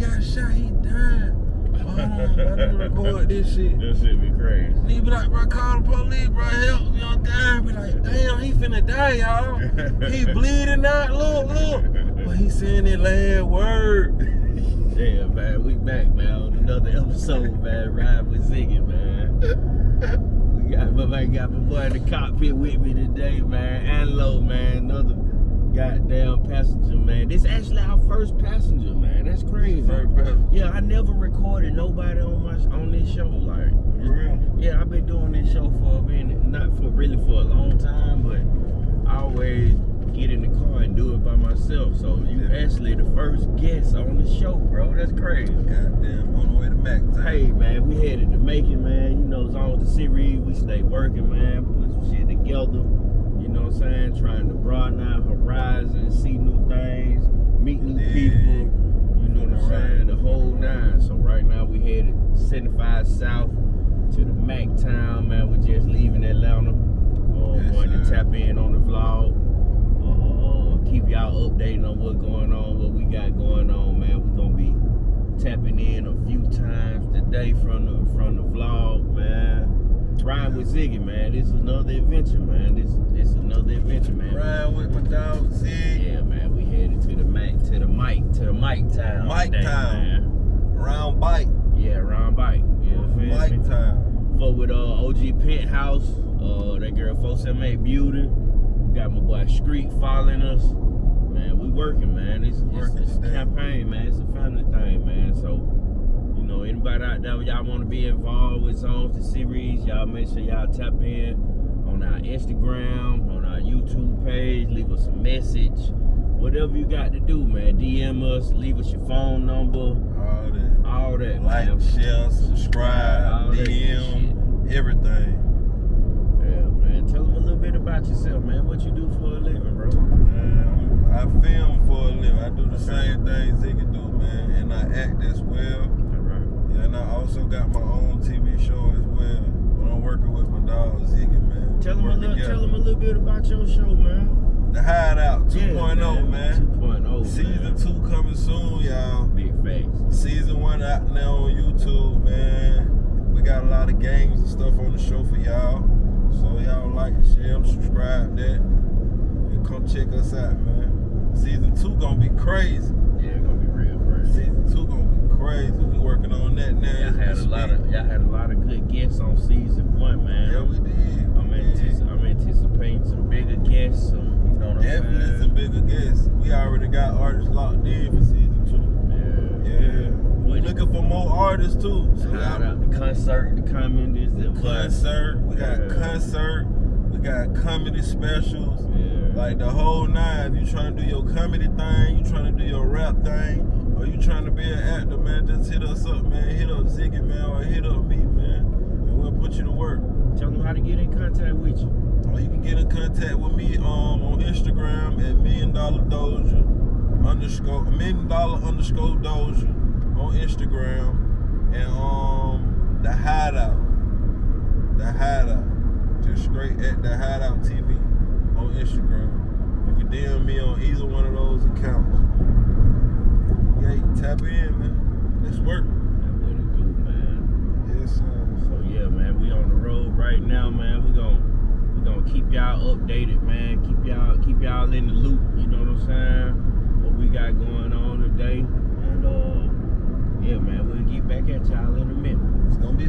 got shot, he died. Hold on, let me record this shit. This shit be crazy. He be like, bro, call the police, bro, help me, I'm dying. Be like, damn, he finna die, y'all. He bleeding out, look, look. But he saying that last word. Yeah, man, we back, man, on another episode, man. Ride with Ziggy, man. We got my man got my boy in the cockpit with me today, man. Anlo, man, another goddamn passenger, man. This actually our first passenger, man. That's crazy. Yeah, I never recorded nobody on my on this show, like. For real. Yeah, I've been doing this show for a minute, not for really for a long time, but I always get in the car and do it by myself. So you Yeah. actually the first guest on the show, bro. That's crazy. Goddamn, on the way to Mac time. Hey man, we headed to Macon, man. You know, as long as the series, we stay working, man. Put some shit together. You know what I'm saying? Trying to broaden our horizons, see new things, meet new Yeah. people. You know what I'm saying? The whole nine. So right now we headed 75 South to the Mac town, man. We're just leaving Atlanta. Uh, Yes, going to tap in on the vlog. Uh, uh, keep y'all updated on what's going on, what we got going on, man. We're gonna be tapping in a few times today from the from the vlog, man. Riding with Ziggy, man. This is another adventure, man. This this is another adventure, man. Ride with my dog, Zig. Yeah, man. We headed to the mic, to the mic, to the mic town. Mic today, town. man. Round bike. Yeah, round bike. You know, feel Mike me? time. Fuck with uh, OG Penthouse, uh, that girl 478 Beauty. Got my boy Street following us. Man, we working, man. It's, it's, Working it's a campaign, man. It's a family thing, man. So, know, anybody out there, y'all want to be involved with Zones the series, y'all make sure y'all tap in on our Instagram, on our YouTube page, leave us a message. Whatever you got to do, man. DM us, leave us your phone number, All that. all that. Like, man. share, All subscribe, that DM, everything. Yeah, man. Tell them a little bit about yourself, man. What you do for a living, bro. Man, I film for a living. I do the same thing Ziggy do, man, and I act as well. Yeah, and I also got my own TV show as well. But I'm working with my dog Ziggy, man. Tell them, a little, together. tell them a little bit about your show, man. The Hideout 2.0, Yeah, man. 2.0, Season man. two coming soon, y'all. Big facts. Season one out now on YouTube, man. We got a lot of games and stuff on the show for y'all. So y'all like and share and subscribe that. And come check us out, man. Season two gonna be crazy. Yeah, it's gonna be real, bro. Season two gonna be crazy. We working on that now. Y'all as we had a lot of y'all had a lot of good guests on season one, man. Yeah, we did. I'm, antici- I'm anticipating some bigger guests. Some, you know what I'm Definitely saying? some bigger guests. We already got artists locked in for season two. Yeah, Yeah. We With looking for more artists too. So Shout out the concert, the comment is the concert. We got Yeah. concert. We got comedy specials. Yeah. Like the whole nine. If you trying to do your comedy thing, you trying to do your rap thing, trying to be an actor, man, just hit us up, man. Hit up Ziggy, man, or hit up me, man. And we'll put you to work. Tell them how to get in contact with you. Or you can get in contact with me um, on Instagram at million dollar doja underscore million dollar underscore doja on Instagram and um the hideout. The hideout. Just straight at the hideout TV on Instagram. You can DM me on either one of those accounts. Yeah, you can tap in, man. Let's work. That's what it do, man. Yes, sir. So yeah, man, we on the road right now, man. We gon' we gonna keep y'all updated, man. Keep y'all keep y'all in the loop. You know what I'm saying? What we got going on today, and uh, yeah, man, we'll get back at y'all in a minute. It's gonna be